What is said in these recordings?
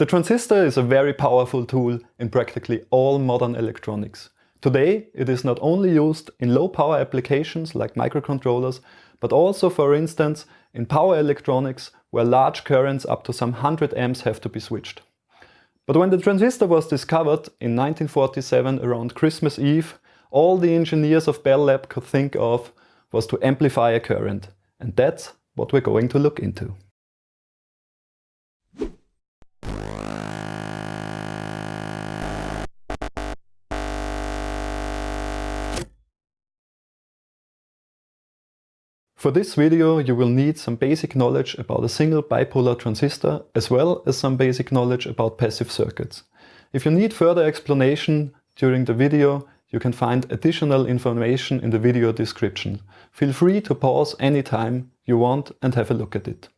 The transistor is a very powerful tool in practically all modern electronics. Today it is not only used in low power applications like microcontrollers, but also for instance in power electronics where large currents up to some 100 amps have to be switched. But when the transistor was discovered in 1947 around Christmas Eve, all the engineers of Bell Lab could think of was to amplify a current. And that's what we're going to look into. For this video you will need some basic knowledge about a single bipolar transistor as well as some basic knowledge about passive circuits. If you need further explanation during the video you can find additional information in the video description. Feel free to pause anytime you want and have a look at it.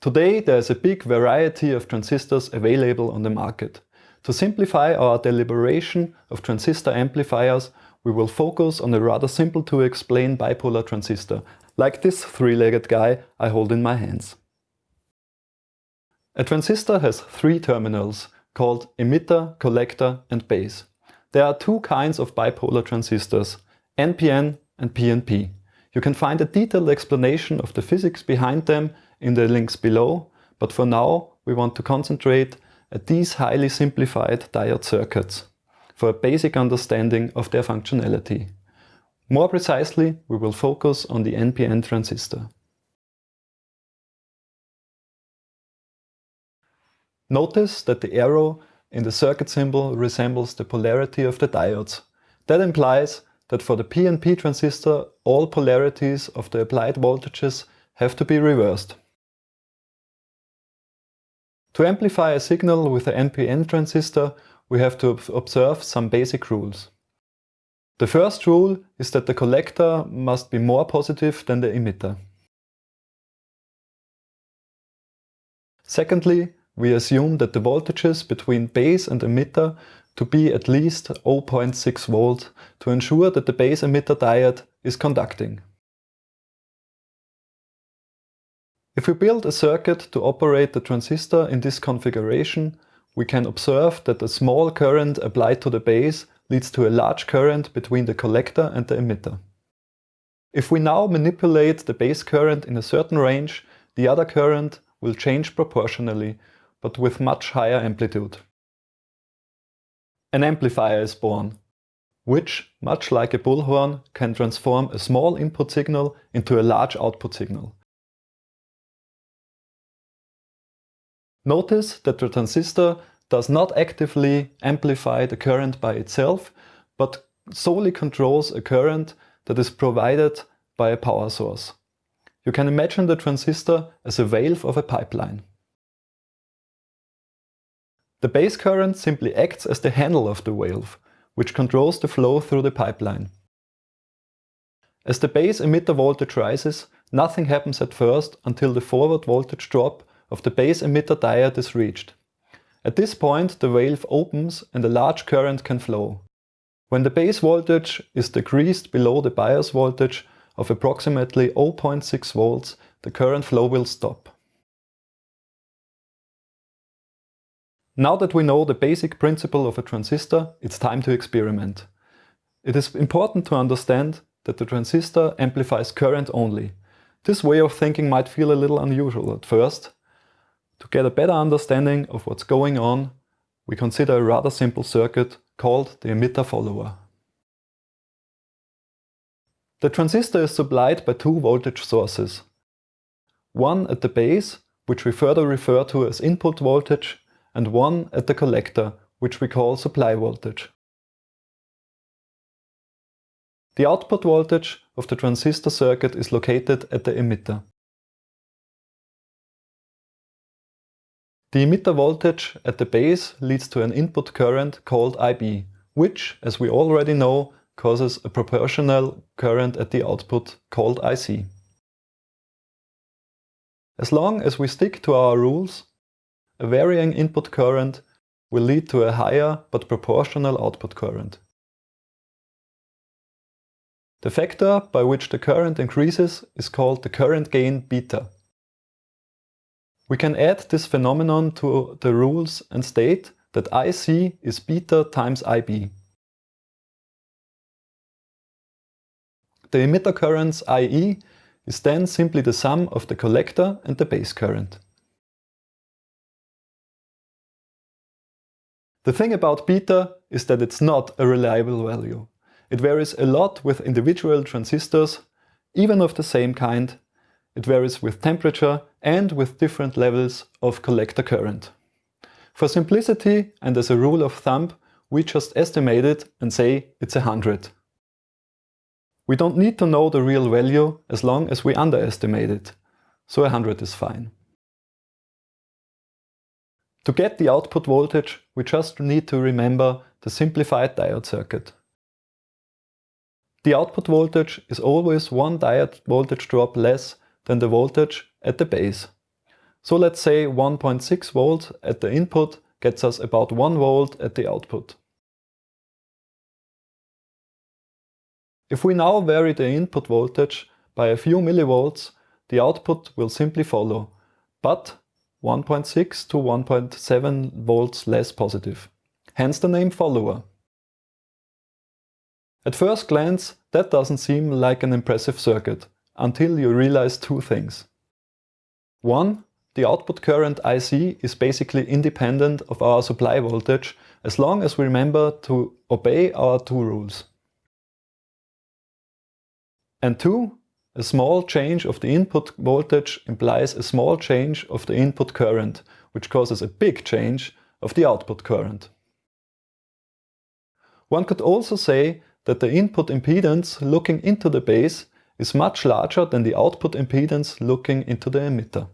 Today there is a big variety of transistors available on the market. To simplify our deliberation of transistor amplifiers we will focus on a rather simple to explain bipolar transistor, like this three-legged guy I hold in my hands. A transistor has three terminals, called emitter, collector and base. There are two kinds of bipolar transistors, NPN and PNP. You can find a detailed explanation of the physics behind them in the links below, but for now we want to concentrate at these highly simplified diode circuits for a basic understanding of their functionality. More precisely, we will focus on the NPN transistor. Notice that the arrow in the circuit symbol resembles the polarity of the diodes. That implies that for the PNP transistor all polarities of the applied voltages have to be reversed. To amplify a signal with the NPN transistor we have to observe some basic rules. The first rule is that the collector must be more positive than the emitter. Secondly, we assume that the voltages between base and emitter to be at least 0.6 volt to ensure that the base emitter diode is conducting. If we build a circuit to operate the transistor in this configuration, we can observe that a small current applied to the base leads to a large current between the collector and the emitter. If we now manipulate the base current in a certain range, the other current will change proportionally, but with much higher amplitude. An amplifier is born, which, much like a bullhorn, can transform a small input signal into a large output signal. Notice that the transistor does not actively amplify the current by itself, but solely controls a current that is provided by a power source. You can imagine the transistor as a valve of a pipeline. The base current simply acts as the handle of the valve, which controls the flow through the pipeline. As the base emitter voltage rises, nothing happens at first until the forward voltage drop of the base emitter diode is reached. At this point the valve opens and a large current can flow. When the base voltage is decreased below the bias voltage of approximately 0.6 volts, the current flow will stop. Now that we know the basic principle of a transistor, it's time to experiment. It is important to understand that the transistor amplifies current only. This way of thinking might feel a little unusual at first, to get a better understanding of what's going on, we consider a rather simple circuit called the emitter follower. The transistor is supplied by two voltage sources. One at the base, which we further refer to as input voltage, and one at the collector, which we call supply voltage. The output voltage of the transistor circuit is located at the emitter. The emitter voltage at the base leads to an input current called IB, which, as we already know, causes a proportional current at the output called IC. As long as we stick to our rules, a varying input current will lead to a higher but proportional output current. The factor by which the current increases is called the current gain beta. We can add this phenomenon to the rules and state that IC is beta times IB. The emitter currents IE is then simply the sum of the collector and the base current. The thing about beta is that it's not a reliable value. It varies a lot with individual transistors, even of the same kind. It varies with temperature and with different levels of collector current. For simplicity and as a rule of thumb, we just estimate it and say it's 100. We don't need to know the real value as long as we underestimate it, so 100 is fine. To get the output voltage, we just need to remember the simplified diode circuit. The output voltage is always one diode voltage drop less than the voltage at the base. So let's say 1.6 volts at the input gets us about 1 volt at the output. If we now vary the input voltage by a few millivolts, the output will simply follow, but 1.6 to 1.7 volts less positive. Hence the name follower. At first glance, that doesn't seem like an impressive circuit, until you realize two things. One, the output current IC is basically independent of our supply voltage as long as we remember to obey our two rules. And two, a small change of the input voltage implies a small change of the input current, which causes a big change of the output current. One could also say that the input impedance looking into the base is much larger than the output impedance looking into the emitter.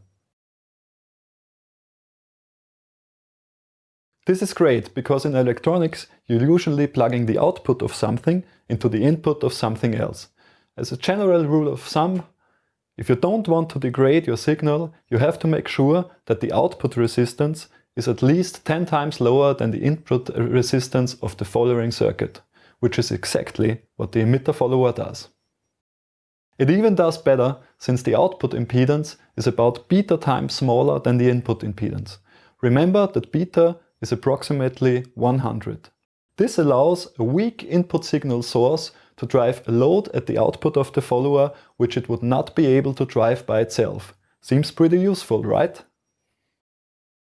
This is great because in electronics you're usually plugging the output of something into the input of something else. As a general rule of thumb, if you don't want to degrade your signal, you have to make sure that the output resistance is at least 10 times lower than the input resistance of the following circuit, which is exactly what the emitter follower does. It even does better since the output impedance is about beta times smaller than the input impedance. Remember that beta is approximately 100. This allows a weak input signal source to drive a load at the output of the follower which it would not be able to drive by itself. Seems pretty useful, right?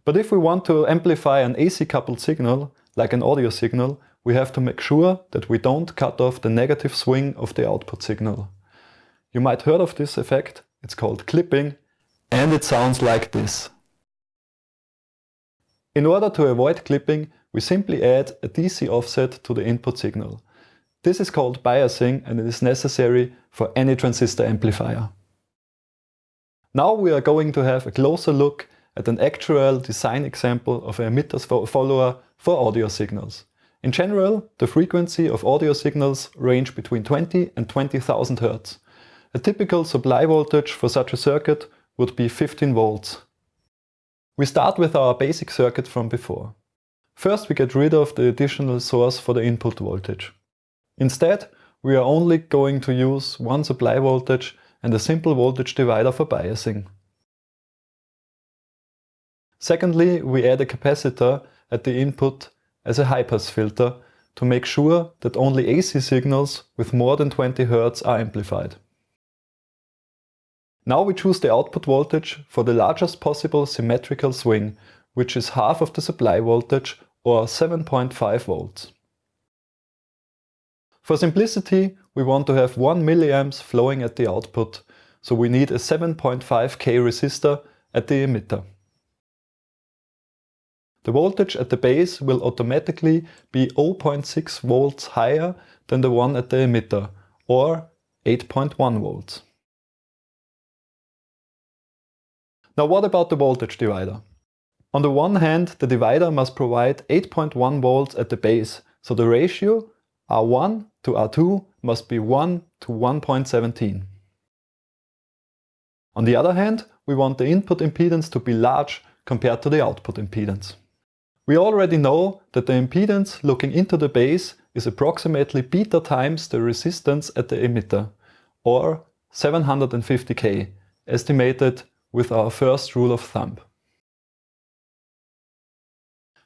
But if we want to amplify an AC coupled signal, like an audio signal, we have to make sure that we don't cut off the negative swing of the output signal. You might heard of this effect, it's called clipping, and it sounds like this. In order to avoid clipping, we simply add a DC offset to the input signal. This is called biasing and it is necessary for any transistor amplifier. Now we are going to have a closer look at an actual design example of an emitter follower for audio signals. In general, the frequency of audio signals range between 20 and 20,000 Hz. A typical supply voltage for such a circuit would be 15 volts. We start with our basic circuit from before. First we get rid of the additional source for the input voltage. Instead, we are only going to use one supply voltage and a simple voltage divider for biasing. Secondly, we add a capacitor at the input as a high-pass filter to make sure that only AC signals with more than 20 Hz are amplified. Now we choose the output voltage for the largest possible symmetrical swing, which is half of the supply voltage or 7.5 volts. For simplicity, we want to have 1 mA flowing at the output, so we need a 7.5k resistor at the emitter. The voltage at the base will automatically be 0.6 volts higher than the one at the emitter, or 8.1 volts. Now what about the voltage divider? On the one hand, the divider must provide 8.1 volts at the base, so the ratio R1 to R2 must be 1 to 1.17. On the other hand, we want the input impedance to be large compared to the output impedance. We already know that the impedance looking into the base is approximately beta times the resistance at the emitter, or 750k, estimated with our first rule of thumb.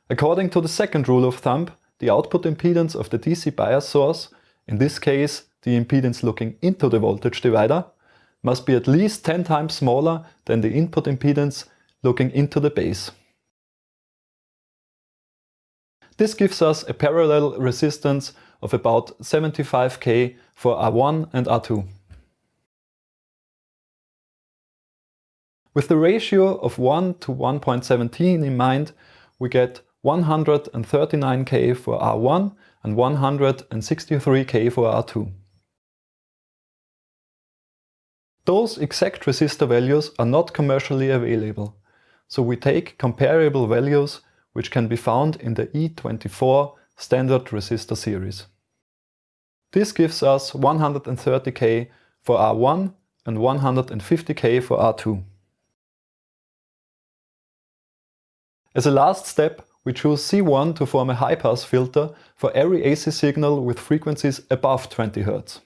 According to the second rule of thumb, the output impedance of the DC bias source, in this case the impedance looking into the voltage divider, must be at least 10 times smaller than the input impedance looking into the base. This gives us a parallel resistance of about 75k for R1 and R2. With the ratio of 1 to 1.17 in mind, we get 139k for R1 and 163k for R2. Those exact resistor values are not commercially available, so we take comparable values which can be found in the E24 standard resistor series. This gives us 130k for R1 and 150k for R2. As a last step, we choose C1 to form a high-pass filter for every AC signal with frequencies above 20 Hz.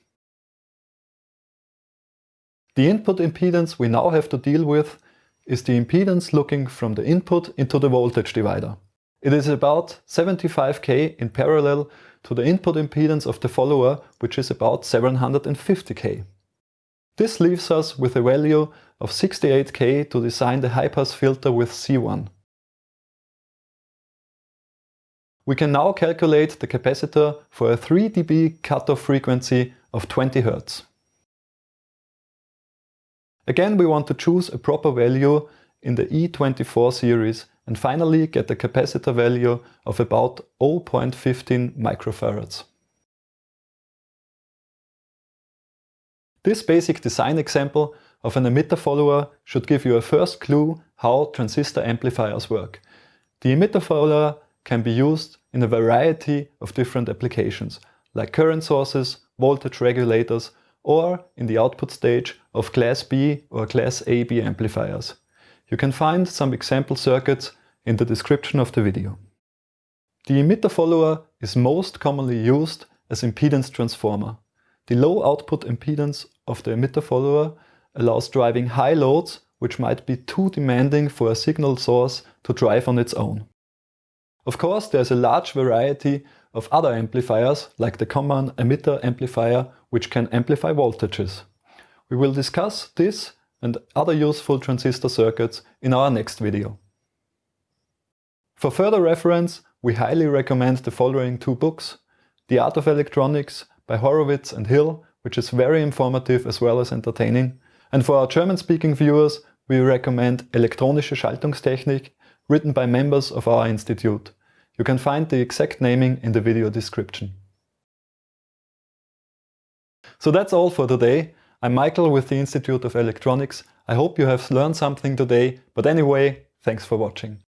The input impedance we now have to deal with is the impedance looking from the input into the voltage divider. It is about 75k in parallel to the input impedance of the follower, which is about 750k. This leaves us with a value of 68k to design the high-pass filter with C1. We can now calculate the capacitor for a 3 dB cutoff frequency of 20 Hz. Again, we want to choose a proper value in the E24 series and finally get the capacitor value of about 0.15 microfarads. This basic design example of an emitter follower should give you a first clue how transistor amplifiers work. The emitter follower can be used in a variety of different applications, like current sources, voltage regulators, or in the output stage of Class B or Class AB amplifiers. You can find some example circuits in the description of the video. The emitter follower is most commonly used as impedance transformer. The low output impedance of the emitter follower allows driving high loads which might be too demanding for a signal source to drive on its own. Of course, there's a large variety of other amplifiers, like the common emitter amplifier, which can amplify voltages. We will discuss this and other useful transistor circuits in our next video. For further reference, we highly recommend the following two books. The Art of Electronics by Horowitz and Hill, which is very informative as well as entertaining. And for our German-speaking viewers, we recommend Elektronische Schaltungstechnik written by members of our institute. You can find the exact naming in the video description. So that's all for today. I'm Michael with the Institute of Electronics. I hope you have learned something today, but anyway, thanks for watching.